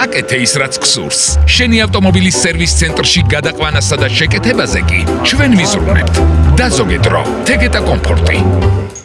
აკეთე ის რაც გსურს. შენი ავტომობილის სერვის ცენტრში გადაყვანასა და შეკეთებაზე კი ჩვენ ვიზრუნებთ. დაზოგე დრო, თეგეტა კომფორტი.